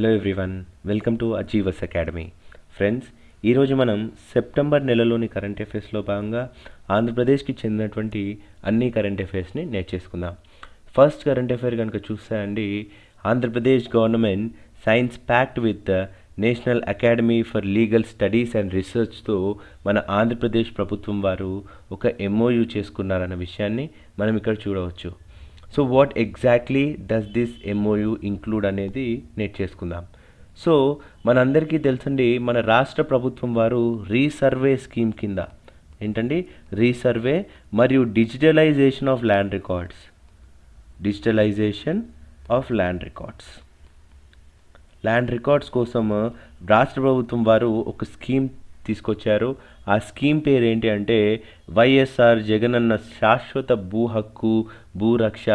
Hello everyone welcome to achievers academy friends ఈరోజు మనం September నెలలోని current అఫైర్స్లో భాగంగా ఆంధ్రప్రదేశ్కి చెందినటువంటి అన్ని కరెంట్ అఫైర్స్ని నేర్చేసుకుందాం ఫస్ట్ కరెంట్ అఫైర్ కనుక చూస్తే అండి Andhra Pradesh government signs pact with national academy for legal studies and రీసెర్చ్తో మన ఆంధ్రప్రదేశ్ ప్రభుత్వం వారు ఒక ఎంఓయూ చేసుకున్నారన్న విషయాన్ని మనం ఇక్కడ చూడవచ్చు. So what exactly does this MOU include అనేది నేర్చేసుకుందాం సో మనందరికీ తెలుసండి మన రాష్ట్ర ప్రభుత్వం వారు రీసర్వే స్కీమ్ కింద ఏంటండి? రీసర్వే మరియు digitalization of land records. Digitalization of land records. Land records కోసం రాష్ట్ర ప్రభుత్వం వారు ఒక స్కీమ్ తీసుకొచ్చారు. ఆ స్కీమ్ పేరు ఏంటి అంటే వైఎస్ఆర్ జగనన్న శాశ్వత భూ హక్కు భూరక్ష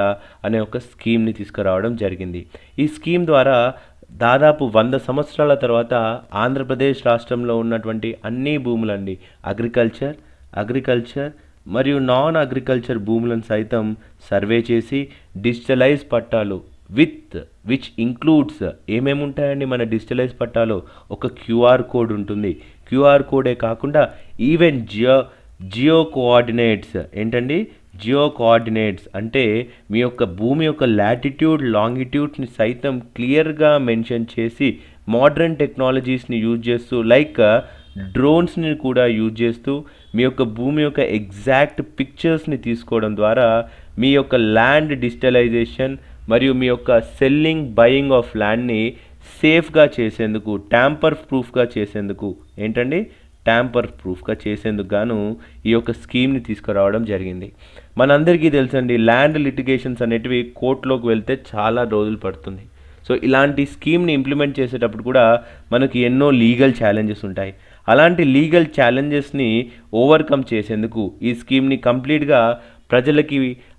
అనే ఒక స్కీమ్ని తీసుకురావడం జరిగింది. ఈ స్కీమ్ ద్వారా దాదాపు వంద సంవత్సరాల తర్వాత ఆంధ్రప్రదేశ్ రాష్ట్రంలో ఉన్నటువంటి అన్ని భూములండి అగ్రికల్చర్ అగ్రికల్చర్ మరియు నాన్ అగ్రికల్చర్ భూములను సైతం సర్వే చేసి డిజిటలైజ్ పట్టాలు విత్ విచ్ ఇంక్లూడ్స్ ఏమేమి ఉంటాయండి మన డిజిటలైజ్ పట్టాలో? ఒక క్యూఆర్ కోడ్ ఉంటుంది. క్యూఆర్ కోడే కాకుండా ఈవెన్ జియో జియో కోఆర్డినేట్స్ ఏంటండి? జియో కోఆర్డినేట్స్ అంటే మీ యొక్క భూమి యొక్క లాటిట్యూడ్ లాంగిట్యూడ్ని సైతం క్లియర్గా మెన్షన్ చేసి మోడ్రన్ టెక్నాలజీస్ని యూజ్ చేస్తూ లైక్ డ్రోన్స్ని uh, కూడా యూజ్ చేస్తూ మీ యొక్క భూమి యొక్క ఎగ్జాక్ట్ పిక్చర్స్ని తీసుకోవడం ద్వారా మీ యొక్క ల్యాండ్ డిజిటలైజేషన్ మరియు మీ యొక్క సెల్లింగ్ బయింగ్ ఆఫ్ ల్యాండ్ని సేఫ్గా చేసేందుకు ట్యాంపర్ ప్రూఫ్గా చేసేందుకు ఏంటండి? ట్యాంపర్ ప్రూఫ్గా చేసేందుకు గాను ఈ యొక్క స్కీమ్ని తీసుకురావడం జరిగింది. మనందరికీ తెలుసండి ల్యాండ్ లిటిగేషన్స్ అనేటివి కోర్టులోకి వెళ్తే చాలా రోజులు పడుతుంది. సో ఇలాంటి స్కీమ్ని ఇంప్లిమెంట్ చేసేటప్పుడు కూడా మనకి ఎన్నో లీగల్ ఛాలెంజెస్ ఉంటాయి. అలాంటి లీగల్ ఛాలెంజెస్ని ఓవర్కమ్ చేసేందుకు ఈ స్కీమ్ని కంప్లీట్గా ప్రజలకి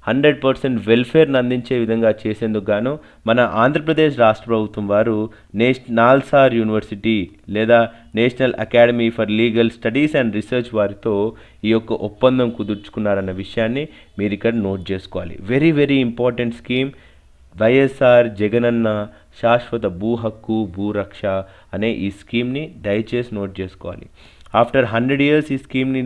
హండ్రెడ్ పర్సెంట్ వెల్ఫేర్ని అందించే విధంగా చేసేందుకు గాను మన ఆంధ్రప్రదేశ్ రాష్ట్ర ప్రభుత్వం వారు నేష్ నాల్సార్ యూనివర్సిటీ లేదా national academy for legal studies and research వారితో ఈ యొక్క ఒప్పందం కుదుర్చుకున్నారన్న విషయాన్ని మీరు ఇక్కడ నోట్ చేసుకోవాలి. Very very important scheme. YSR Jagananna శాశ్వత భూ హక్కు భూరక్ష అనే ఈ స్కీమ్ని దయచేసి నోట్ చేసుకోవాలి. ఆఫ్టర్ హండ్రెడ్ ఇయర్స్ ఈ స్కీమ్ని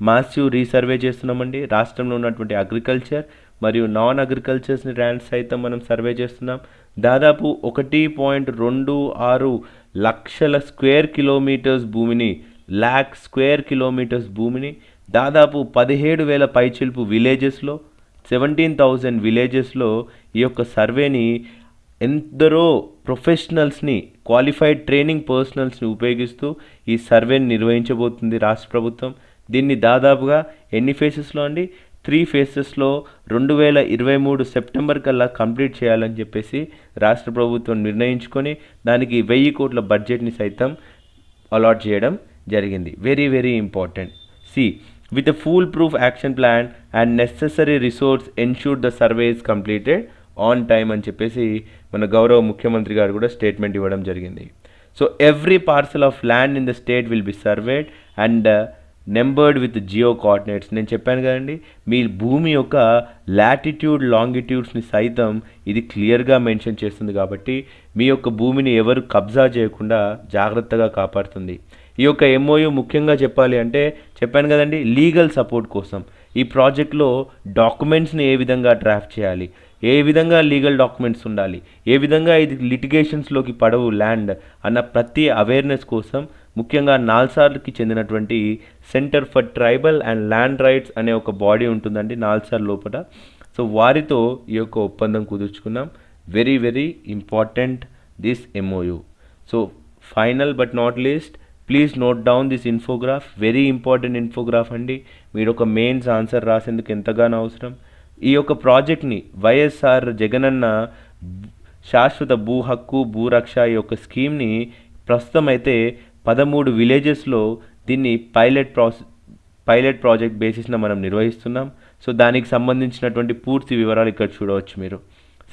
మాసివ్ రీసర్వే చేస్తున్నామండి. రాష్ట్రంలో ఉన్నటువంటి అగ్రికల్చర్ మరియు నాన్ అగ్రికల్చర్స్ని ల్యాండ్స్ సైతం మనం సర్వే చేస్తున్నాం. దాదాపు ఒకటి పాయింట్ రెండు ఆరు లక్షల స్క్వేర్ కిలోమీటర్స్ భూమిని ల్యాక్ స్క్వేర్ కిలోమీటర్స్ భూమిని దాదాపు పదిహేడు వేల పైచిల్పు విలేజెస్లో సెవెంటీన్ థౌజండ్ విలేజెస్లో ఈ యొక్క సర్వేని ఎందరో ప్రొఫెషనల్స్ని క్వాలిఫైడ్ ట్రైనింగ్ పర్సనల్స్ని ఉపయోగిస్తూ ఈ సర్వేని నిర్వహించబోతుంది రాష్ట్ర ప్రభుత్వం. దీన్ని దాదాపుగా ఎన్ని ఫేసెస్లో అండి? త్రీ ఫేసెస్లో రెండు వేల ఇరవై మూడు సెప్టెంబర్ కల్లా కంప్లీట్ చేయాలని చెప్పేసి రాష్ట్ర ప్రభుత్వం నిర్ణయించుకొని దానికి వెయ్యి కోట్ల బడ్జెట్ని సైతం అలాట్ చేయడం జరిగింది. Very very important. See with a proof action plan and necessary resource ensure the survey is completed on time అని చెప్పేసి మన గౌరవ ముఖ్యమంత్రి గారు కూడా స్టేట్మెంట్ ఇవ్వడం జరిగింది. So every parcel of land in the state will be surveyed and numbered with geo coordinates. నేను చెప్పాను కదండి మీ భూమి యొక్క లాటిట్యూడ్ లాంగిట్యూడ్స్ని సైతం ఇది క్లియర్గా మెన్షన్ చేస్తుంది కాబట్టి మీ యొక్క భూమిని ఎవరు కబ్జా చేయకుండా జాగ్రత్తగా కాపాడుతుంది. ఈ యొక్క ఎంఓయూ ముఖ్యంగా చెప్పాలి అంటే చెప్పాను కదండి లీగల్ సపోర్ట్ కోసం. ఈ ప్రాజెక్ట్లో డాక్యుమెంట్స్ని ఏ విధంగా డ్రాఫ్ట్ చేయాలి? ఏ విధంగా లీగల్ డాక్యుమెంట్స్ ఉండాలి? ఏ విధంగా ఇది లిటిగేషన్స్లోకి పడవు ల్యాండ్ అన్న ప్రతి అవేర్నెస్ కోసం ముఖ్యంగా నాల్సార్కి చెందినటువంటి centre for tribal and land rights అనే ఒక బాడీ ఉంటుందండి నాల్సార్ లోపల. సో వారితో ఈ యొక్క ఒప్పందం కుదుర్చుకున్నాం. Very very important this MOU so final but not least please note down this infograph very important infograph అండి. మీరు ఒక మెయిన్స్ ఆన్సర్ రాసేందుకు ఎంతగానో అవసరం. ఈ యొక్క ప్రాజెక్ట్ని వైఎస్ఆర్ జగనన్న శాశ్వత భూ హక్కు భూరక్ష ఈ యొక్క స్కీమ్ని ప్రస్తుతం అయితే పదమూడు విలేజెస్లో దీన్ని పైలట్ ప్రాసెస్ పైలట్ ప్రాజెక్ట్ బేసిస్న మనం నిర్వహిస్తున్నాం. సో దానికి సంబంధించినటువంటి పూర్తి వివరాలు ఇక్కడ చూడవచ్చు మీరు.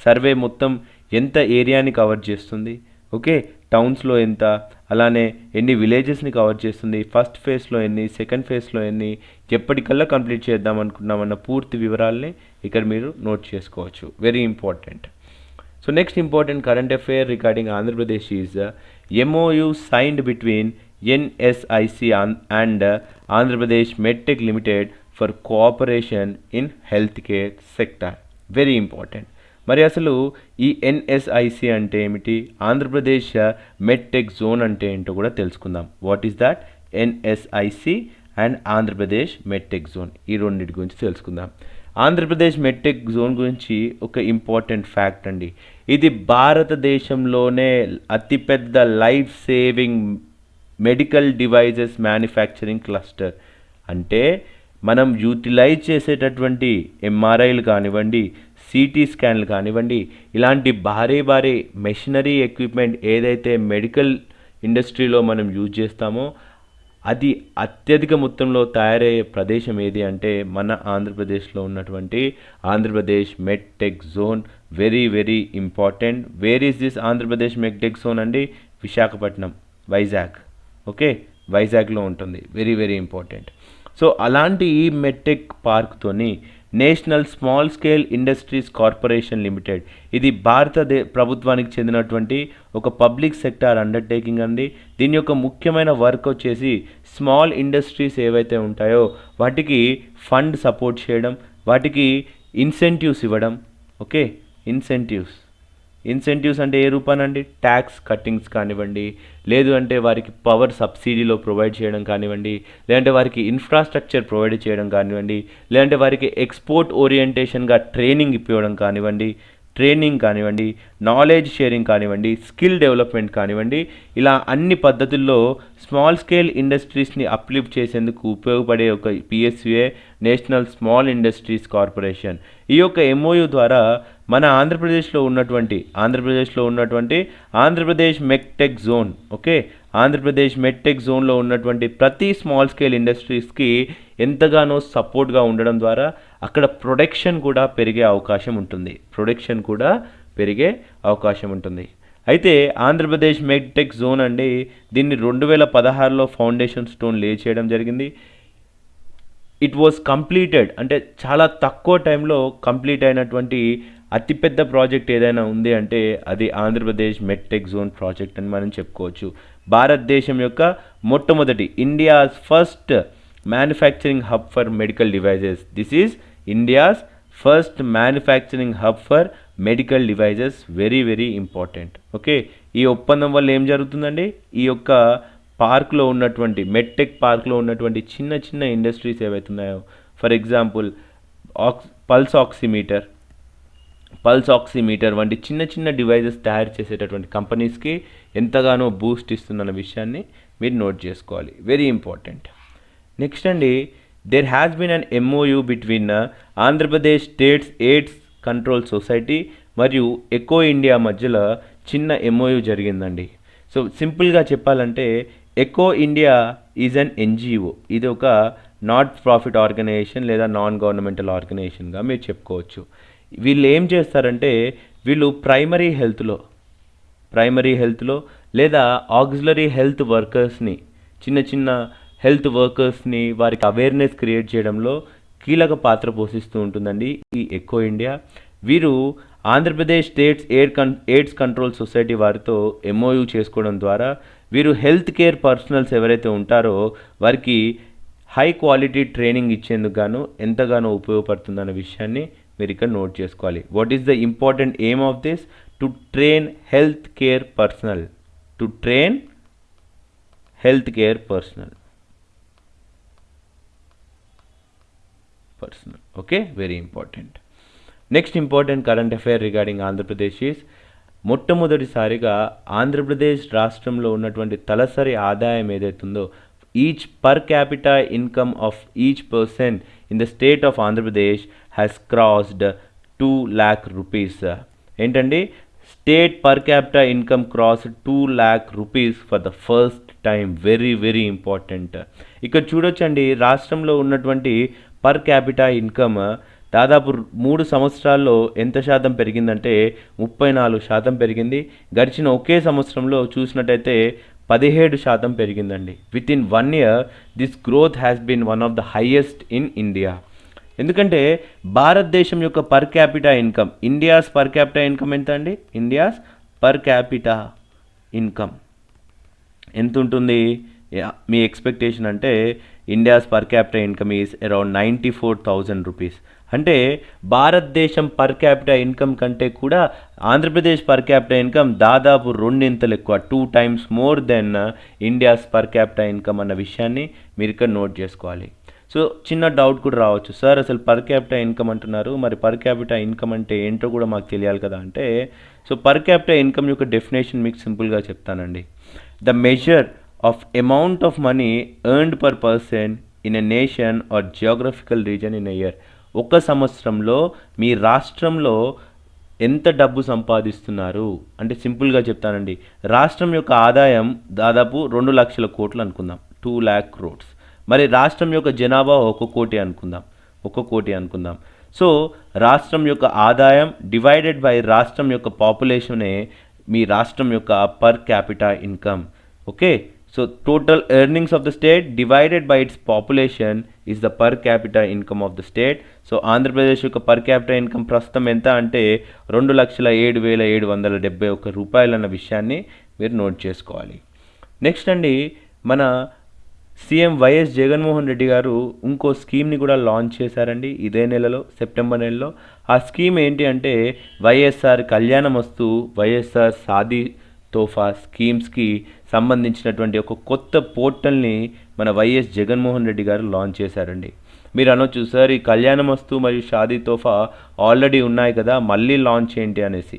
సర్వే మొత్తం ఎంత ఏరియాని కవర్ చేస్తుంది? ఓకే టౌన్స్లో ఎంత? అలానే ఎన్ని విలేజెస్ని కవర్ చేస్తుంది? ఫస్ట్ ఫేజ్లో ఎన్ని? సెకండ్ ఫేజ్లో ఎన్ని? ఎప్పటికల్లా కంప్లీట్ చేద్దాం అనుకున్నామన్న పూర్తి వివరాలని ఇక్కడ మీరు నోట్ చేసుకోవచ్చు. Very important. So next important current affair regarding Andhra Pradesh is MOU signed between NSIC and, Andhra Pradesh uh, Andhra Pradesh MedTech Limited health care sector very important మరి అసలు ఈ ఎన్ఎస్ఐసి అంటే ఏమిటి? ఆంధ్రప్రదేశ్ మెడ్టెక్ జోన్ అంటే ఏంటో కూడా తెలుసుకుందాం. What is that NSIC and Andhra Pradesh medtech zone ఈ రెండింటి గురించి తెలుసుకుందాం. ఆంధ్రప్రదేశ్ మెడ్టెక్ జోన్ గురించి ఒక ఇంపార్టెంట్ ఫ్యాక్ట్ అండి. ఇది భారతదేశంలోనే అతిపెద్ద life saving medical devices manufacturing cluster. అంటే మనం యూటిలైజ్ చేసేటటువంటి ఎంఆర్ఐలు కానివ్వండి సిటీ స్కాన్లు కానివ్వండి ఇలాంటి భారీ భారీ మెషినరీ ఎక్విప్మెంట్ ఏదైతే మెడికల్ ఇండస్ట్రీలో మనం యూజ్ చేస్తామో అది అత్యధిక మొత్తంలో తయారయ్యే ప్రదేశం ఏది అంటే మన ఆంధ్రప్రదేశ్లో ఉన్నటువంటి Andhra Pradesh medtech zone very very important. Where is this Andhra Pradesh medtech zone అండి? విశాఖపట్నం వైజాగ్. ఓకే? వైజాగ్లో ఉంటుంది. Very very important. సో అలాంటి ఈ మెట్టెక్ పార్క్తోని national small scale industries corporation limited ఇది భారతదే ప్రభుత్వానికి చెందినటువంటి ఒక పబ్లిక్ సెక్టార్ అండర్టేకింగ్ అండి. దీని యొక్క ముఖ్యమైన వర్క్ వచ్చేసి స్మాల్ ఇండస్ట్రీస్ ఏవైతే ఉంటాయో వాటికి ఫండ్ సపోర్ట్ చేయడం వాటికి ఇన్సెంటివ్స్ ఇవ్వడం. ఓకే? ఇన్సెంటివ్స్. ఇన్సెంటివ్స్ అంటే ఏ రూపానండి? ట్యాక్స్ కట్టింగ్స్ కానివ్వండి లేదు అంటే వారికి పవర్ సబ్సిడీలో ప్రొవైడ్ చేయడం కానివ్వండి లేదంటే వారికి ఇన్ఫ్రాస్ట్రక్చర్ ప్రొవైడ్ చేయడం కానివ్వండి లేదంటే వారికి ఎక్స్పోర్ట్ ఓరియంటేషన్గా ట్రైనింగ్ ఇప్పించడం కానివ్వండి ట్రైనింగ్ కానివ్వండి నాలెడ్జ్ షేరింగ్ కానివ్వండి స్కిల్ డెవలప్మెంట్ కానివ్వండి ఇలా అన్ని పద్ధతుల్లో స్మాల్ స్కేల్ ఇండస్ట్రీస్ని అప్లిఫ్ట్ చేసేందుకు ఉపయోగపడే ఒక PSU national small industries corporation. ఈ యొక్క ఎంఓయు ద్వారా మన ఆంధ్రప్రదేశ్లో ఉన్నటువంటి ఆంధ్రప్రదేశ్లో ఉన్నటువంటి Andhra Pradesh medtech zone okay? Andhra Pradesh medtech జోన్లో ఉన్నటువంటి ప్రతి స్మాల్ స్కేల్ ఇండస్ట్రీస్కి ఎంతగానో సపోర్ట్గా ఉండడం ద్వారా అక్కడ ప్రొడక్షన్ కూడా పెరిగే అవకాశం ఉంటుంది. ప్రొడక్షన్ కూడా పెరిగే అవకాశం ఉంటుంది. అయితే ఆంధ్రప్రదేశ్ మెడ్టెక్ జోన్ అండి దీన్ని రెండు వేల పదహారులో ఫౌండేషన్ స్టోన్ లే చేయడం జరిగింది. ఇట్ వాజ్ కంప్లీటెడ్ అంటే చాలా తక్కువ టైంలో కంప్లీట్ అయినటువంటి అతిపెద్ద ప్రాజెక్ట్ ఏదైనా ఉంది అంటే అది ఆంధ్రప్రదేశ్ మెట్టెక్ జోన్ ప్రాజెక్ట్ అని మనం చెప్పుకోవచ్చు. భారతదేశం యొక్క మొట్టమొదటి India's first manufacturing hub for medical devices. This is India's first manufacturing hub for medical devices. Very very important okay ఈ ఒప్పందం వల్ల ఏం జరుగుతుందండి? ఈ యొక్క పార్క్లో ఉన్నటువంటి మెట్టెక్ పార్క్లో ఉన్నటువంటి చిన్న చిన్న ఇండస్ట్రీస్ ఏవైతే ఉన్నాయో ఫర్ ఎగ్జాంపుల్ ఆక్స్ పల్స్ ఆక్సిమీటర్ పల్స్ ఆక్సిమీటర్ వంటి చిన్న చిన్న డివైజెస్ తయారు చేసేటటువంటి కంపెనీస్కి ఎంతగానో బూస్ట్ ఇస్తుందన్న విషయాన్ని మీరు నోట్ చేసుకోవాలి. వెరీ ఇంపార్టెంట్ నెక్స్ట్ అండి there has been an MOU between Andhra Pradesh states AIDS control society మరియు ఎకో ఇండియా మధ్యలో చిన్న ఎంఓయూ జరిగిందండి. సో సింపుల్గా చెప్పాలంటే eco India is an NGO ఇది ఒక నాట్ ప్రాఫిట్ ఆర్గనైజేషన్ లేదా నాన్ గవర్నమెంటల్ ఆర్గనైజేషన్గా మీరు చెప్పుకోవచ్చు. వీళ్ళు ఏం చేస్తారంటే వీళ్ళు ప్రైమరీ హెల్త్లో ప్రైమరీ హెల్త్లో లేదా ఆక్సిలరీ హెల్త్ వర్కర్స్ని చిన్న చిన్న హెల్త్ వర్కర్స్ని వారికి అవేర్నెస్ క్రియేట్ చేయడంలో కీలక పాత్ర పోషిస్తూ ఉంటుందండి ఈ ఎక్కువ ఇండియా వీరు ఆంధ్రప్రదేశ్ స్టేట్స్ ఎయిర్ కన్ ఎయిడ్స్ కంట్రోల్ సొసైటీ వారితో ఎంఓయూ చేసుకోవడం ద్వారా వీరు హెల్త్ కేర్ పర్సనల్స్ ఎవరైతే ఉంటారో వారికి హై క్వాలిటీ ట్రైనింగ్ ఇచ్చేందుకు గాను ఎంతగానో ఉపయోగపడుతుందన్న విషయాన్ని మీరు ఇక్కడ నోట్ చేసుకోవాలి. What is the important aim of this to train health care personnel to train health care personnel personnel okay very important next important current affair regarding Andhra Pradesh is మొట్టమొదటిసారిగా ఆంధ్రప్రదేశ్ రాష్ట్రంలో ఉన్నటువంటి తలసరి ఆదాయం ఏదైతుందో each per capita income of each person in the state of Andhra Pradesh has crossed two lakh rupees ఏంటండి? State per capita income cross two lakh rupees for the first time very very important ఇక్కడ చూడొచ్చండి రాష్ట్రంలో ఉన్నటువంటి పర్ క్యాపిటా ఇన్కమ్ దాదాపు మూడు సంవత్సరాల్లో ఎంత శాతం పెరిగిందంటే ముప్పై నాలుగు శాతం పెరిగింది. గడిచిన ఒకే సంవత్సరంలో చూసినట్టయితే పదిహేడు శాతం పెరిగిందండి. Within one year this growth has been one of the highest in India ఎందుకంటే భారతదేశం యొక్క per capita income India's per capita income ఎంత అండి ఇండియాస్ పర్ క్యాపిటా ఇన్కమ్ ఎంత ఉంటుంది మీ ఎక్స్పెక్టేషన్ అంటే India's per capita income is around ninety four thousand rupees అంటే భారతదేశం పర్ క్యాపిటా ఇన్కమ్ కంటే కూడా ఆంధ్రప్రదేశ్ పర్ క్యాపిటా ఇన్కమ్ దాదాపు రెండింతలు ఎక్కువ two times more than India's per capita income అన్న విషయాన్ని మీరు ఇక్కడ నోట్ చేసుకోవాలి. సో చిన్న డౌట్ కూడా రావచ్చు. సార్ అసలు పర్ క్యాపిటా ఇన్కమ్ అంటున్నారు. మరి పర్ క్యాపిటా ఇన్కమ్ అంటే ఏంటో కూడా మాకు తెలియాలి కదా అంటే సో పర్ క్యాపిటా ఇన్కమ్ యొక్క డెఫినేషన్ మీకు సింపుల్గా చెప్తానండి. The measure of amount of money earned per person in a nation or geographical region in year ఒక సంవత్సరంలో మీ రాష్ట్రంలో ఎంత డబ్బు సంపాదిస్తున్నారు? అంటే సింపుల్గా చెప్తానండి. రాష్ట్రం యొక్క ఆదాయం దాదాపు రెండు లక్షల కోట్లు అనుకుందాం. టూ ల్యాక్ క్రోడ్స్ మరి రాష్ట్రం యొక్క జనాభా ఒక కోటి అనుకుందాం ఒక కోటి అనుకుందాం. సో రాష్ట్రం యొక్క ఆదాయం డివైడెడ్ బై రాష్ట్రం యొక్క పాపులేషనే మీ రాష్ట్రం యొక్క per capita income. Okay? So total earnings of the state divided by its population is the per capita income of the state. So Andhra Pradesh యొక్క పర్ క్యాపిటా ఇన్కమ్ ప్రస్తుతం ఎంత అంటే రెండు లక్షల ఏడు వేల ఏడు వందల డెబ్బై ఒక్క రూపాయలు అన్న విషయాన్ని మీరు నోట్ చేసుకోవాలి. నెక్స్ట్ అండి మన సీఎం వైఎస్ జగన్మోహన్ రెడ్డి గారు ఇంకో స్కీమ్ని కూడా లాంచ్ చేశారండి. ఇదే నెలలో సెప్టెంబర్ నెలలో. ఆ స్కీమ్ ఏంటి అంటే వైఎస్ఆర్ కళ్యాణమస్తు వైఎస్ఆర్ సాది తోఫా స్కీమ్స్కి సంబంధించినటువంటి ఒక కొత్త పోర్టల్ని మన వైఎస్ జగన్మోహన్ రెడ్డి గారు లాంచ్ చేశారండి. మీరు అనొచ్చు సార్ ఈ కళ్యాణమస్తు మరియు షాదీ తోఫా ఆల్రెడీ ఉన్నాయి కదా మళ్ళీ లాంచ్ ఏంటి? అనేసి.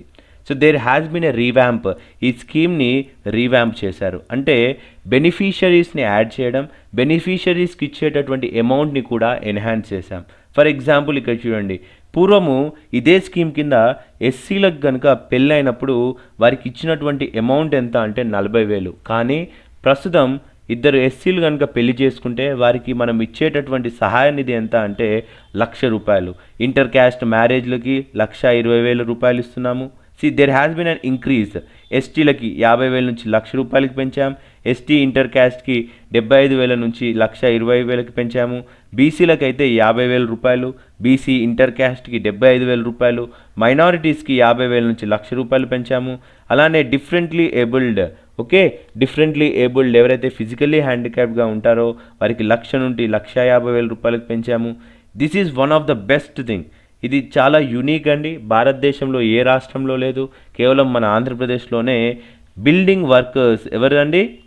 So there has been a revamp ఈ స్కీమ్ని రీవ్యాంప్ చేశారు. అంటే బెనిఫిషరీస్ని యాడ్ చేయడం బెనిఫిషరీస్కి ఇచ్చేటటువంటి అమౌంట్ని కూడా ఎన్హాన్స్ చేశాం. ఫర్ ఎగ్జాంపుల్ ఇక్కడ చూడండి. పూర్వము ఇదే స్కీమ్ కింద ఎస్సీలకు కనుక పెళ్ళైనప్పుడు వారికి ఇచ్చినటువంటి అమౌంట్ ఎంత అంటే నలభై వేలు. కానీ ప్రస్తుతం ఇద్దరు ఎస్సీలు కనుక పెళ్ళి చేసుకుంటే వారికి మనం ఇచ్చేటటువంటి సహాయ నిధి ఎంత అంటే లక్ష రూపాయలు. ఇంటర్ క్యాస్ట్ మ్యారేజ్లకి లక్ష ఇరవై వేల రూపాయలు ఇస్తున్నాము. See there has been an increase ఎస్టీలకి యాభై వేల నుంచి లక్ష రూపాయలకి పెంచాం. ఎస్టీ ఇంటర్ క్యాస్ట్కి డెబ్బై ఐదు వేల నుంచి లక్ష ఇరవై వేలకి పెంచాము. బీసీలకు అయితే యాభై వేల రూపాయలు. బీసీ ఇంటర్ క్యాస్ట్కి డెబ్బై ఐదు వేల రూపాయలు. మైనారిటీస్కి యాభై వేల నుంచి లక్ష రూపాయలు పెంచాము. అలానే differently abled okay? Differently abled ఎవరైతే ఫిజికల్లీ హ్యాండిక్యాప్గా ఉంటారో వారికి లక్ష నుండి లక్ష యాభై వేల రూపాయలకు పెంచాము. This is one of the best thing ఇది చాలా యునీక్ అండి. భారతదేశంలో ఏ రాష్ట్రంలో లేదు. కేవలం మన ఆంధ్రప్రదేశ్లోనే బిల్డింగ్ వర్కర్స్ ఎవరండి?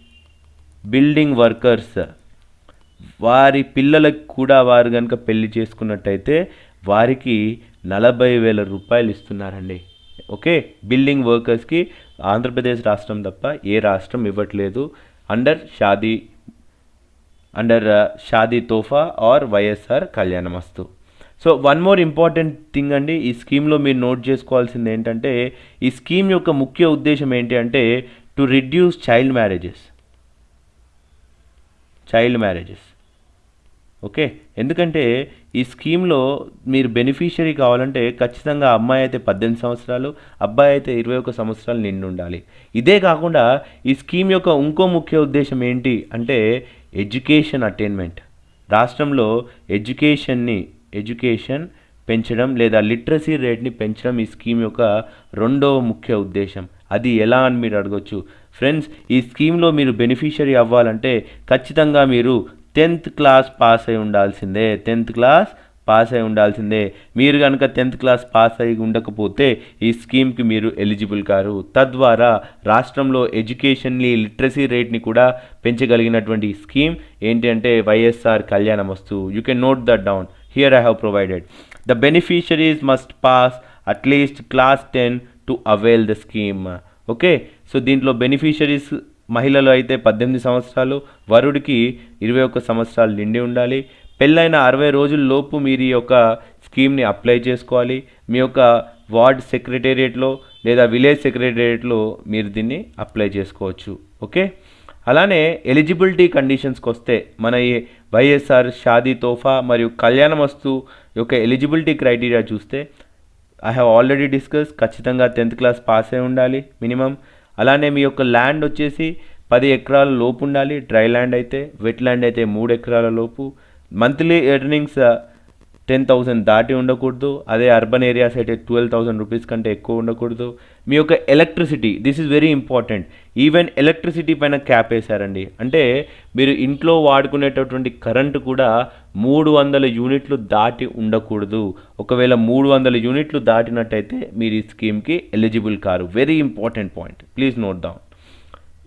బిల్డింగ్ వర్కర్స్ వారి పిల్లలకు కూడా వారు కనుక పెళ్ళి చేసుకున్నట్టయితే వారికి నలభై వేల రూపాయలు ఇస్తున్నారండి. ఓకే? బిల్డింగ్ వర్కర్స్కి ఆంధ్రప్రదేశ్ రాష్ట్రం తప్ప ఏ రాష్ట్రం ఇవ్వట్లేదు. Under Shaadi under uh, Shaadi Tohfa or YSR Kalyanamasthu. So one more important thing అండి ఈ స్కీమ్లో మీరు నోట్ చేసుకోవాల్సింది ఏంటంటే ఈ స్కీమ్ యొక్క ముఖ్య ఉద్దేశం ఏంటి అంటే to reduce child marriages child marriages okay? ఎందుకంటే ఈ స్కీమ్లో మీరు బెనిఫిషరీ కావాలంటే ఖచ్చితంగా అమ్మాయి అయితే పద్దెనిమిది సంవత్సరాలు అబ్బాయి అయితే ఇరవై ఒక సంవత్సరాలు నిండి ఉండాలి. ఇదే కాకుండా ఈ స్కీమ్ యొక్క ఇంకో ముఖ్య ఉద్దేశం ఏంటి అంటే ఎడ్యుకేషన్ అటైన్మెంట్ రాష్ట్రంలో ఎడ్యుకేషన్ని ఎడ్యుకేషన్ పెంచడం లేదా లిటరసీ రేట్ని పెంచడం ఈ స్కీమ్ యొక్క రెండవ ముఖ్య ఉద్దేశం. అది ఎలా అని మీరు అడగొచ్చు. ఫ్రెండ్స్ ఈ స్కీమ్లో మీరు బెనిఫిషరీ అవ్వాలంటే ఖచ్చితంగా మీరు టెన్త్ క్లాస్ పాస్ అయి ఉండాల్సిందే. టెన్త్ క్లాస్ పాస్ అయి ఉండాల్సిందే. మీరు కనుక టెన్త్ క్లాస్ పాస్ అయి ఉండకపోతే ఈ స్కీమ్కి మీరు ఎలిజిబుల్ కారు. తద్వారా రాష్ట్రంలో ఎడ్యుకేషన్ని లిటరసీ రేట్ని కూడా పెంచగలిగినటువంటి స్కీమ్ ఏంటంటే YSR Kalyanamasthu you can note that down here have provided. Provided the beneficiaries must pass at least class ten to avail the scheme okay so దీంట్లో beneficiaries మహిళలు అయితే పద్దెనిమిది సంవత్సరాలు వరుడికి ఇరవై ఒక్క సంవత్సరాలు నిండి ఉండాలి. పెళ్ళైన అరవై రోజుల్లోపు మీరు ఈ యొక్క స్కీమ్ని అప్లై చేసుకోవాలి. మీ యొక్క వార్డ్ సెక్రటేరియట్లో లేదా విలేజ్ సెక్రటేరియట్లో మీరు దీన్ని అప్లై చేసుకోవచ్చు. ఓకే? అలానే ఎలిజిబిలిటీ కండిషన్స్కి వస్తే మన ఈ వైఎస్ఆర్ షాదీ తోఫా మరియు కళ్యాణ వస్తు యొక్క ఎలిజిబిలిటీ క్రైటీరియా చూస్తే ఐ హ్యావ్ ఆల్రెడీ డిస్కస్ ఖచ్చితంగా టెన్త్ క్లాస్ పాస్ అయి ఉండాలి మినిమం. అలానే మీ యొక్క ల్యాండ్ వచ్చేసి పది ఎకరాల లోపు ఉండాలి డ్రై ల్యాండ్ అయితే వెట్ ల్యాండ్ అయితే మూడు ఎకరాల లోపు. మంత్లీ ఎర్నింగ్స్ టెన్ థౌసండ్ దాటి ఉండకూడదు. అదే అర్బన్ ఏరియాస్ అయితే ట్వెల్వ్ థౌసండ్ రూపీస్ కంటే ఎక్కువ ఉండకూడదు. మీ యొక్క electricity this is very important even electricity పైన క్యాప్ వేశారండి. అంటే మీరు ఇంట్లో వాడుకునేటటువంటి కరెంటు కూడా మూడు వందల యూనిట్లు దాటి ఉండకూడదు. ఒకవేళ మూడు వందల యూనిట్లు దాటినట్టయితే మీరు ఈ స్కీమ్కి eligible car. Very important point please note down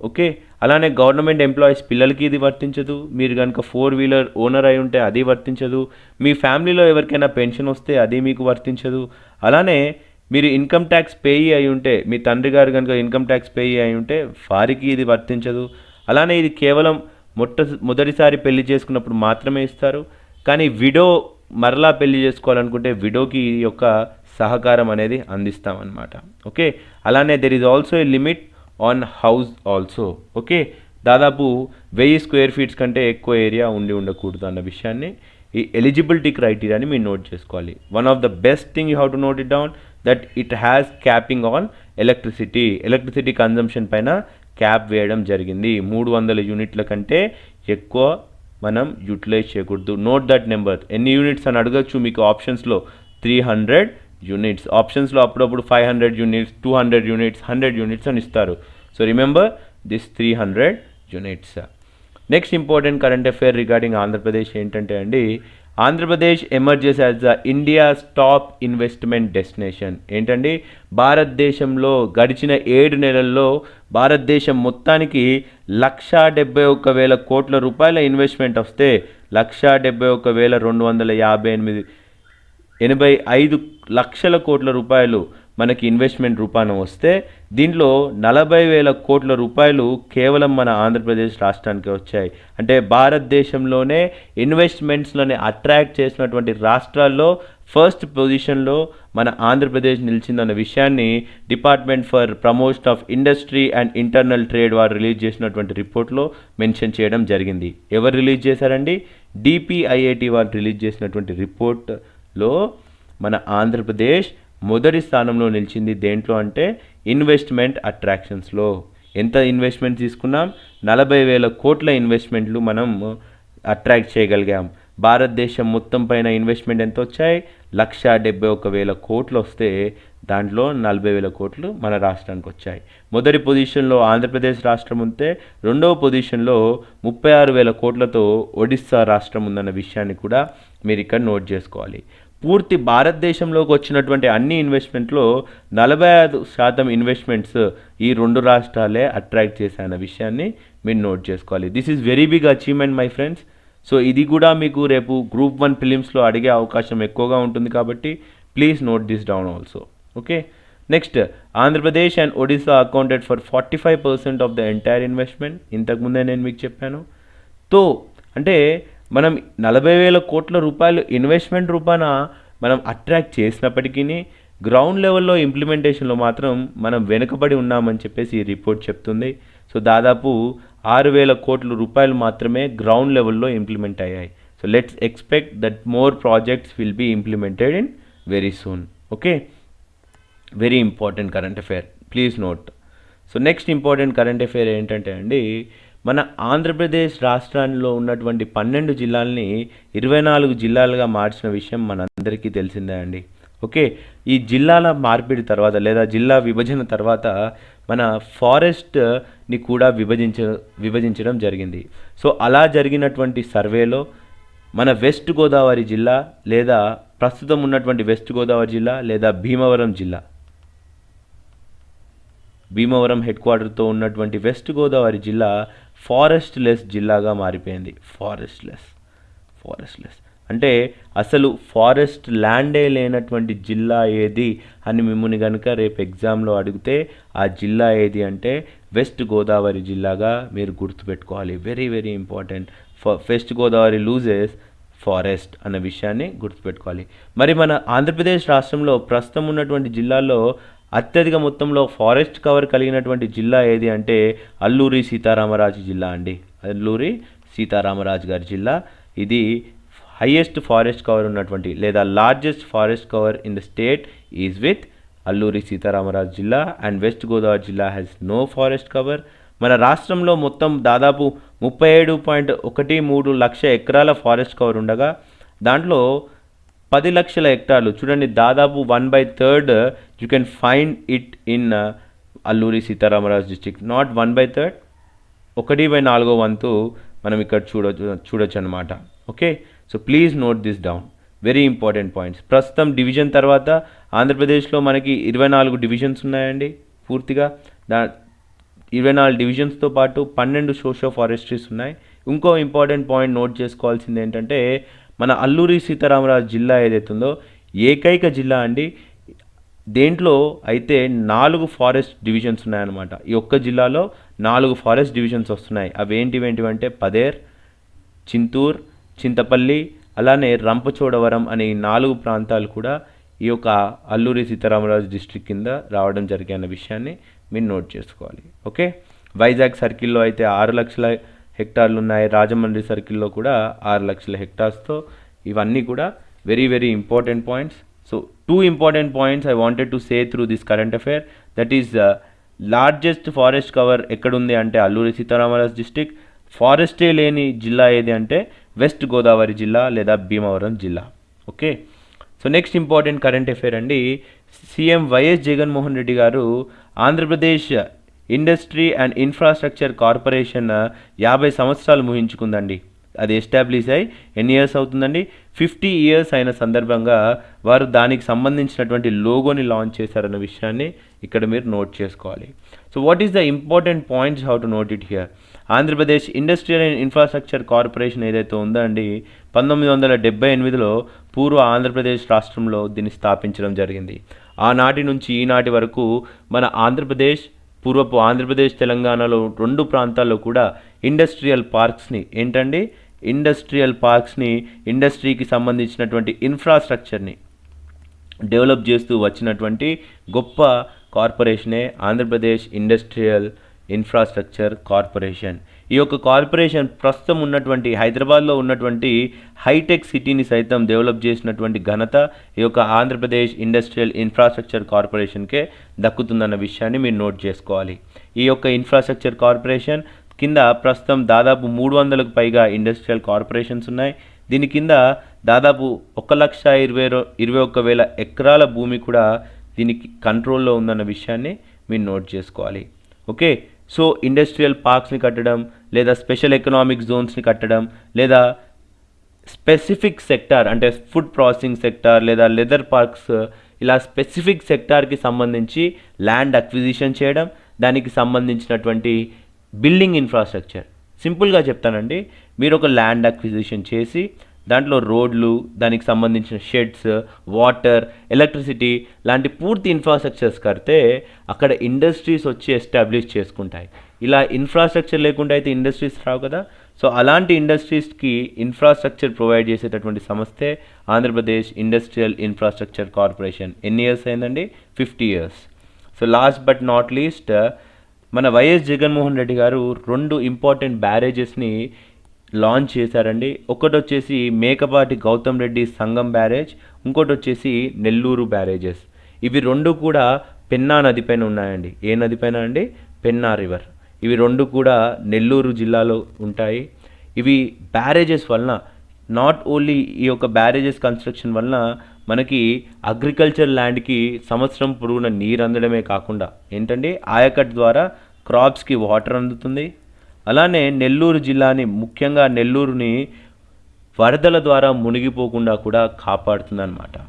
okay? అలానే గవర్నమెంట్ ఎంప్లాయీస్ పిల్లలకి ఇది వర్తించదు. మీరు కనుక ఫోర్ వీలర్ ఓనర్ అయి ఉంటే అది వర్తించదు. మీ ఫ్యామిలీలో ఎవరికైనా పెన్షన్ వస్తే అది మీకు వర్తించదు. అలానే మీరు ఇన్కమ్ ట్యాక్స్ పేయి అయి ఉంటే మీ తండ్రి గారు కనుక ఇన్కమ్ ట్యాక్స్ పేయి అయి ఉంటే వారికి ఇది వర్తించదు. అలానే ఇది కేవలం మొట్ట మొదటిసారి పెళ్ళి చేసుకున్నప్పుడు మాత్రమే ఇస్తారు. కానీ విడో మరలా పెళ్ళి చేసుకోవాలనుకుంటే విడోకి ఈ యొక్క సహకారం అనేది అందిస్తామన్నమాట. ఓకే? అలానే there is also a limit on house also okay దాదాపు వెయ్యి స్క్వేర్ ఫీట్స్ కంటే ఎక్కువ ఏరియా ఉండి ఉండకూడదు అన్న విషయాన్ని ఈ ఎలిజిబిలిటీ క్రైటీరియాని మీరు నోట్ చేసుకోవాలి. One of the best thing you have to note it down that it has capping on electricity electricity consumption పైన క్యాప్ వేయడం జరిగింది. మూడు వందల యూనిట్ల కంటే ఎక్కువ మనం యూటిలైజ్ చేయకూడదు. నోట్ దట్ నెంబర్ ఎన్ని యూనిట్స్ అని అడగచ్చు మీకు ఆప్షన్స్లో త్రీ హండ్రెడ్ యూనిట్స్ ఆప్షన్స్లో అప్పుడప్పుడు five hundred units two hundred units hundred units అని ఇస్తారు. So remember this three hundred units next important current affair regarding Andhra Pradesh ఏంటంటే అండి Andhra Pradesh emerges as the India's top investment destination ఏంటండి? భారతదేశంలో గడిచిన ఏడు నెలల్లో భారతదేశం మొత్తానికి లక్షా డెబ్బై ఒక్క వేల కోట్ల రూపాయల ఇన్వెస్ట్మెంట్ వస్తే లక్షా డెబ్బై ఒక్క వేల రెండు వందల యాభై ఎనిమిది ఎనభై ఐదు లక్షల కోట్ల రూపాయలు మనకి ఇన్వెస్ట్మెంట్ రూపాన వస్తే దీంట్లో నలభై వేల కోట్ల రూపాయలు కేవలం మన ఆంధ్రప్రదేశ్ రాష్ట్రానికి వచ్చాయి. అంటే భారతదేశంలోనే ఇన్వెస్ట్మెంట్స్లోనే అట్రాక్ట్ చేసినటువంటి రాష్ట్రాల్లో ఫస్ట్ పొజిషన్లో మన ఆంధ్రప్రదేశ్ నిలిచిందన్న విషయాన్ని department for promotion of industry and internal trade వారు రిలీజ్ చేసినటువంటి రిపోర్ట్లో మెన్షన్ చేయడం జరిగింది. ఎవరు రిలీజ్ చేశారండి? డిపిఐఐటి వారు రిలీజ్ చేసినటువంటి రిపోర్ట్ లో మన ఆంధ్రప్రదేశ్ మొదటి స్థానంలో నిలిచింది దేంట్లో అంటే ఇన్వెస్ట్మెంట్ అట్రాక్షన్స్లో ఎంత ఇన్వెస్ట్మెంట్ తీసుకున్నాం? నలభై వేల కోట్ల ఇన్వెస్ట్మెంట్లు మనం అట్రాక్ట్ చేయగలిగాం. భారతదేశం మొత్తం పైన ఇన్వెస్ట్మెంట్ ఎంత వచ్చాయి? లక్ష డెబ్బై ఒక వేల కోట్లు వస్తే దాంట్లో నలభై వేల కోట్లు మన రాష్ట్రానికి వచ్చాయి. మొదటి పొజిషన్లో ఆంధ్రప్రదేశ్ రాష్ట్రం ఉంటే రెండవ పొజిషన్లో ముప్పై ఆరు వేల కోట్లతో ఒడిస్సా రాష్ట్రం ఉందన్న విషయాన్ని కూడా మీరు ఇక్కడ నోట్ చేసుకోవాలి. పూర్తి భారతదేశంలోకి వచ్చినటువంటి అన్ని ఇన్వెస్ట్మెంట్లో నలభై ఐదు శాతం ఇన్వెస్ట్మెంట్స్ ఈ రెండు రాష్ట్రాలే అట్రాక్ట్ చేశాయన్న విషయాన్ని మీరు నోట్ చేసుకోవాలి. This is very big achievement my friends so ఇది కూడా మీకు రేపు గ్రూప్ వన్ ఫిలిమ్స్లో అడిగే అవకాశం ఎక్కువగా ఉంటుంది కాబట్టి please note this down also okay next Andhra Pradesh and Odisha accounted for forty five percent of the entire investment ఇంతకుముందే నేను మీకు చెప్పాను. తో అంటే మనం నలభై వేల కోట్ల రూపాయలు ఇన్వెస్ట్మెంట్ రూపాన మనం అట్రాక్ట్ చేసినప్పటికీ గ్రౌండ్ లెవెల్లో ఇంప్లిమెంటేషన్లో మాత్రం మనం వెనుకబడి ఉన్నామని చెప్పేసి ఈ రిపోర్ట్ చెప్తుంది. సో దాదాపు ఆరు వేల కోట్ల రూపాయలు మాత్రమే గ్రౌండ్ లెవెల్లో ఇంప్లిమెంట్ అయ్యాయి. So let's expect that more projects will be implemented in very soon. Okay? Very important current affair. Please note. So next important current affair ఏంటంటే అండి మన ఆంధ్రప్రదేశ్ రాష్ట్రాల్లో ఉన్నటువంటి పన్నెండు జిల్లాల్ని ఇరవై నాలుగు జిల్లాలుగా మార్చిన విషయం మనందరికీ తెలిసిందే అండి. ఓకే ఈ జిల్లాల మార్పిడి తర్వాత లేదా జిల్లా విభజన తర్వాత మన ఫారెస్ట్ని కూడా విభజించ విభజించడం జరిగింది. సో అలా జరిగినటువంటి సర్వేలో మన వెస్ట్ గోదావరి జిల్లా లేదా ప్రస్తుతం ఉన్నటువంటి వెస్ట్ గోదావరి జిల్లా లేదా భీమవరం జిల్లా. భీమవరం హెడ్ క్వార్టర్తో ఉన్నటువంటి వెస్ట్ గోదావరి జిల్లా ఫారెస్ట్ లెస్ జిల్లాగా మారిపోయింది. ఫారెస్ట్ లెస్ ఫారెస్ట్ లెస్ అంటే అసలు ఫారెస్ట్ ల్యాండే లేనటువంటి జిల్లా ఏది అని మిమ్మల్ని కనుక రేపు ఎగ్జామ్లో అడిగితే ఆ జిల్లా ఏది అంటే వెస్ట్ గోదావరి జిల్లాగా మీరు గుర్తుపెట్టుకోవాలి. Very very important. West Godavari loses forest అన్న విషయాన్ని గుర్తుపెట్టుకోవాలి. మరి మన ఆంధ్రప్రదేశ్ రాష్ట్రంలో ప్రస్తుతం ఉన్నటువంటి జిల్లాల్లో అత్యధిక మొత్తంలో ఫారెస్ట్ కవర్ కలిగినటువంటి జిల్లా ఏది అంటే అల్లూరి సీతారామరాజు జిల్లా అండి. అల్లూరి సీతారామరాజు గారి జిల్లా. ఇది హైయెస్ట్ ఫారెస్ట్ కవర్ ఉన్నటువంటి లేదా largest forest cover in the state is with Alluri Sitaramaraju జిల్లా అండ్ వెస్ట్ గోదావరి జిల్లా హ్యాస్ నో ఫారెస్ట్ కవర్ మన రాష్ట్రంలో మొత్తం దాదాపు ముప్పై ఏడు పాయింట్ ఒకటి మూడు లక్ష ఎకరాల ఫారెస్ట్ కవర్ ఉండగా దాంట్లో పది లక్షల హెక్టార్లు. చూడండి దాదాపు one by third you can find it in Alluri Sitaramaraju district not one by third ఒకటి బై నాలుగో వంతు మనం ఇక్కడ చూడొచ్చు చూడొచ్చు అనమాట okay so please note this down very important points ప్రస్తుతం డివిజన్ తర్వాత ఆంధ్రప్రదేశ్లో మనకి ఇరవై నాలుగు డివిజన్స్ ఉన్నాయండి పూర్తిగా. దా ఇరవై నాలుగు డివిజన్స్తో పాటు పన్నెండు సోషో ఫారెస్ట్రీస్ ఉన్నాయి. ఇంకో ఇంపార్టెంట్ పాయింట్ నోట్ చేసుకోవాల్సింది ఏంటంటే మన అల్లూరి సీతారామరాజు జిల్లా ఏదైతే ఉందో ఏకైక జిల్లా అండి. దేంట్లో అయితే నాలుగు ఫారెస్ట్ డివిజన్స్ ఉన్నాయన్నమాట. ఈ ఒక్క జిల్లాలో నాలుగు ఫారెస్ట్ డివిజన్స్ వస్తున్నాయి. అవి ఏంటివి ఏంటివంటే పదేర్ చింతూర్ చింతపల్లి అలానే రంపచోడవరం అనే ఈ నాలుగు ప్రాంతాలు కూడా ఈ యొక్క అల్లూరి సీతారామరాజు డిస్టిక్ కింద రావడం జరిగే విషయాన్ని మీరు నోట్ చేసుకోవాలి. ఓకే? వైజాగ్ సర్కిల్లో అయితే ఆరు లక్షల హెక్టార్లు ఉన్నాయి రాజమండ్రి సర్కిల్లో కూడా ఆరు లక్షల హెక్టార్స్తో ఇవన్నీ కూడా very very important points so two important points I wanted to say through this current affair that is largest forest cover ఎక్కడుంది అంటే అల్లూరి సీతారామరాజు డిస్టిక్ ఫారెస్టే లేని జిల్లా ఏది అంటే వెస్ట్ గోదావరి జిల్లా లేదా భీమవరం జిల్లా. Okay so next important current affair అండి. CM YS Jaganmohan Reddy garu Andhra Pradesh industry and infrastructure corporation యాభై సంవత్సరాలు ముహించుకుందండి అది ఎస్టాబ్లిష్ అయి ఎన్ని ఇయర్స్ అవుతుందండి? ఫిఫ్టీ ఇయర్స్ అయిన సందర్భంగా వారు దానికి సంబంధించినటువంటి లోగోని లాంచ్ చేశారన్న విషయాన్ని ఇక్కడ మీరు నోట్ చేసుకోవాలి. So what is the important points how to note it here Andhra Pradesh industrial and infrastructure corporation ఏదైతే ఉందో అండి పంతొమ్మిది వందల డెబ్బై ఎనిమిదిలో పూర్వ ఆంధ్రప్రదేశ్ రాష్ట్రంలో దీన్ని స్థాపించడం జరిగింది. ఆనాటి నుంచి ఈనాటి వరకు మన ఆంధ్రప్రదేశ్ పూర్వపు ఆంధ్రప్రదేశ్ తెలంగాణలో రెండు ప్రాంతాల్లో కూడా ఇండస్ట్రియల్ పార్క్స్ని ఏంటండి? ఇండస్ట్రియల్ పార్క్స్ని ఇండస్ట్రీకి సంబంధించినటువంటి ఇన్ఫ్రాస్ట్రక్చర్ని డెవలప్ చేస్తూ వచ్చినటువంటి గొప్ప కార్పొరేషనే ఆంధ్రప్రదేశ్ ఇండస్ట్రియల్ ఇన్ఫ్రాస్ట్రక్చర్ కార్పొరేషన్. ఈ యొక్క కార్పొరేషన్ ప్రస్తుతం ఉన్నటువంటి హైదరాబాద్లో ఉన్నటువంటి హైటెక్ సిటీని సైతం డెవలప్ చేసినటువంటి ఘనత ఈ యొక్క ఆంధ్రప్రదేశ్ ఇండస్ట్రియల్ ఇన్ఫ్రాస్ట్రక్చర్ కార్పొరేషన్కే దక్కుతుందన్న విషయాన్ని మీరు నోట్ చేసుకోవాలి. ఈ యొక్క ఇన్ఫ్రాస్ట్రక్చర్ కార్పొరేషన్ కింద ప్రస్తుతం దాదాపు మూడు వందలకు పైగా ఇండస్ట్రియల్ కార్పొరేషన్స్ ఉన్నాయి. దీని కింద దాదాపు ఒక లక్ష ఇరవై ఇరవై ఒక్క వేల ఎకరాల భూమి కూడా దీనికి కంట్రోల్లో ఉందన్న విషయాన్ని మీరు నోట్ చేసుకోవాలి. ఓకే? సో ఇండస్ట్రియల్ పార్క్స్ని కట్టడం లేదా స్పెషల్ ఎకనామిక్ జోన్స్ని కట్టడం లేదా స్పెసిఫిక్ సెక్టార్ అంటే ఫుడ్ ప్రాసెసింగ్ సెక్టార్ లేదా లెదర్ పార్క్స్ ఇలా స్పెసిఫిక్ సెక్టార్కి సంబంధించి ల్యాండ్ అక్విజిషన్ చేయడం దానికి సంబంధించినటువంటి బిల్డింగ్ ఇన్ఫ్రాస్ట్రక్చర్. సింపుల్గా చెప్తానండి. మీరు ఒక ల్యాండ్ అక్విజిషన్ చేసి దాంట్లో రోడ్లు దానికి సంబంధించిన షెడ్స్ వాటర్ ఎలక్ట్రిసిటీ లాంటి పూర్తి ఇన్ఫ్రాస్ట్రక్చర్స్ కడితే అక్కడ ఇండస్ట్రీస్ వచ్చి ఎస్టాబ్లిష్ చేసుకుంటాయి. ఇలా ఇన్ఫ్రాస్ట్రక్చర్ లేకుండా అయితే ఇండస్ట్రీస్ రావు కదా. సో అలాంటి ఇండస్ట్రీస్కి ఇన్ఫ్రాస్ట్రక్చర్ ప్రొవైడ్ చేసేటటువంటి సంస్థే ఆంధ్రప్రదేశ్ ఇండస్ట్రియల్ ఇన్ఫ్రాస్ట్రక్చర్ కార్పొరేషన్ ఎన్ని ఇయర్స్ అయిందండి? Fifty years so last but not least మన వైఎస్ జగన్మోహన్ రెడ్డి గారు రెండు ఇంపార్టెంట్ బ్యారేజెస్ని లాంచ్ చేశారండి. ఒకటి వచ్చేసి మేకపాటి గౌతమ్ రెడ్డి సంగం బ్యారేజ్ ఇంకోటి వచ్చేసి నెల్లూరు బ్యారేజెస్. ఇవి రెండు కూడా పెన్నా నదిపైన ఉన్నాయండి. ఏ నదిపైన అండి? పెన్నా రివర్. ఇవి రెండు కూడా నెల్లూరు జిల్లాలో ఉంటాయి. ఇవి బ్యారేజెస్ వలన నాట్ ఓన్లీ ఈ యొక్క బ్యారేజెస్ కన్స్ట్రక్షన్ వలన మనకి అగ్రికల్చర్ ల్యాండ్కి సంవత్సరం పొడవున నీరు అందడమే కాకుండా ఏంటంటే ఆయకట్ ద్వారా క్రాప్స్కి వాటర్ అందుతుంది. అలానే నెల్లూరు జిల్లాని ముఖ్యంగా నెల్లూరుని వరదల ద్వారా మునిగిపోకుండా కూడా కాపాడుతుందన్నమాట.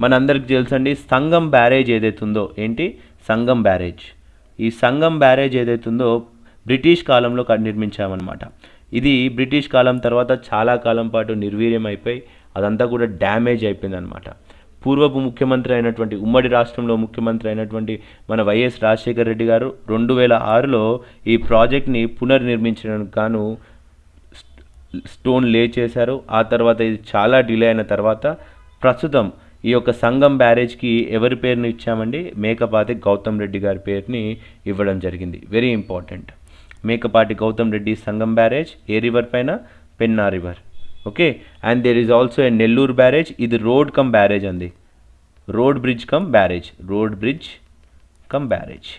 మనందరికి తెలుసండి సంగం బ్యారేజ్ ఏదైతే ఉందో ఏంటి? సంగం బ్యారేజ్. ఈ సంగం బ్యారేజ్ ఏదైతే ఉందో బ్రిటిష్ కాలంలో క- నిర్మించామన్నమాట. ఇది బ్రిటిష్ కాలం తర్వాత చాలా కాలం పాటు నిర్వీర్యం అయిపోయి అదంతా కూడా డ్యామేజ్ అయిపోయిందనమాట పూర్వపు ముఖ్యమంత్రి అయినటువంటి ఉమ్మడి రాష్ట్రంలో ముఖ్యమంత్రి అయినటువంటి మన వైఎస్ రాజశేఖర రెడ్డి గారు రెండు వేల ఆరులో ఈ ప్రాజెక్ట్ని పునర్నిర్మించడానికి గాను స్టోన్ లే చేశారు. ఆ తర్వాత ఇది చాలా డిలే అయిన తర్వాత ప్రస్తుతం ఈ యొక్క సంగం బ్యారేజ్కి ఎవరి పేరుని ఇచ్చామండి? మేకపాటి గౌతమ్ రెడ్డి గారి పేరుని ఇవ్వడం జరిగింది. Very important. Mekapati Goutham Reddy Sangam barrage ఏ రివర్ పైన? Penna river. Okay? And there is also a Nellore barrage ఇది రోడ్ కమ్ బ్యారేజ్ అంది. Road bridge cum barrage road bridge cum barrage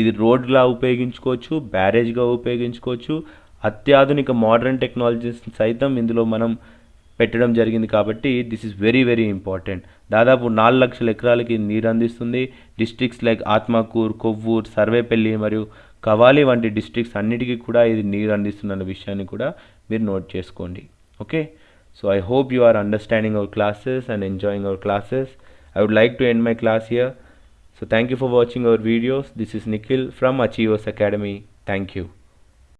ఇది రోడ్లా ఉపయోగించుకోవచ్చు బ్యారేజ్గా ఉపయోగించుకోవచ్చు. అత్యాధునిక మోడర్న్ టెక్నాలజీస్ సైతం ఇందులో మనం పెట్టడం జరిగింది కాబట్టి this is very very important దాదాపు నాలుగు లక్షల ఎకరాలకి నీరు అందిస్తుంది. డిస్ట్రిక్ట్స్ లైక్ ఆత్మకూర్ కొవ్వూర్ సర్వేపల్లి మరియు కవాలి వంటి డిస్ట్రిక్ట్స్ అన్నిటికీ కూడా ఇది నీరు అందిస్తున్న విషయాన్ని కూడా మీరు నోట్ చేసుకోండి. okay? So i hope you are understanding our classes and enjoying our classes. I would like to end my class here. So thank you for watching our videos. This is nikhil from achievers academy. Thank you.